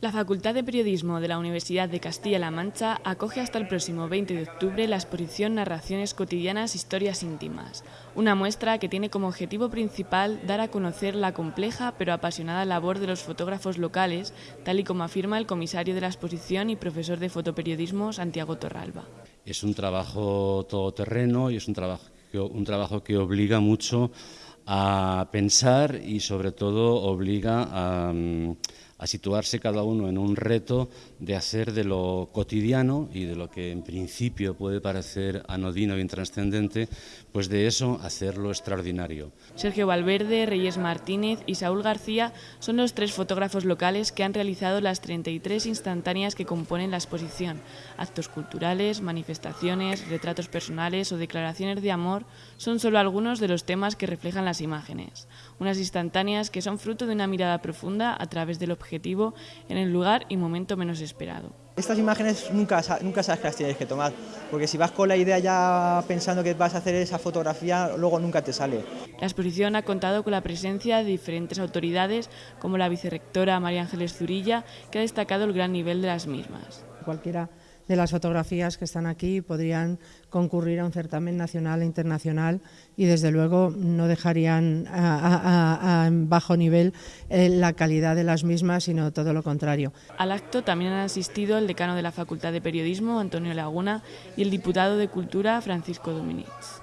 La Facultad de Periodismo de la Universidad de Castilla-La Mancha acoge hasta el próximo 20 de octubre la exposición Narraciones cotidianas, historias íntimas, una muestra que tiene como objetivo principal dar a conocer la compleja pero apasionada labor de los fotógrafos locales, tal y como afirma el comisario de la exposición y profesor de fotoperiodismo Santiago Torralba. Es un trabajo todoterreno y es un trabajo, un trabajo que obliga mucho a pensar y sobre todo obliga a mm, a situarse cada uno en un reto de hacer de lo cotidiano y de lo que en principio puede parecer anodino y intranscendente, pues de eso hacerlo extraordinario. Sergio Valverde, Reyes Martínez y Saúl García son los tres fotógrafos locales que han realizado las 33 instantáneas que componen la exposición. Actos culturales, manifestaciones, retratos personales o declaraciones de amor son solo algunos de los temas que reflejan las imágenes. Unas instantáneas que son fruto de una mirada profunda a través del objeto objetivo en el lugar y momento menos esperado. Estas imágenes nunca, nunca sabes que las tienes que tomar, porque si vas con la idea ya pensando que vas a hacer esa fotografía, luego nunca te sale. La exposición ha contado con la presencia de diferentes autoridades, como la vicerrectora María Ángeles Zurilla, que ha destacado el gran nivel de las mismas. Cualquiera de las fotografías que están aquí podrían concurrir a un certamen nacional e internacional y desde luego no dejarían a, bajo nivel eh, la calidad de las mismas, sino todo lo contrario. Al acto también han asistido el decano de la Facultad de Periodismo, Antonio Laguna, y el diputado de Cultura, Francisco Domínguez.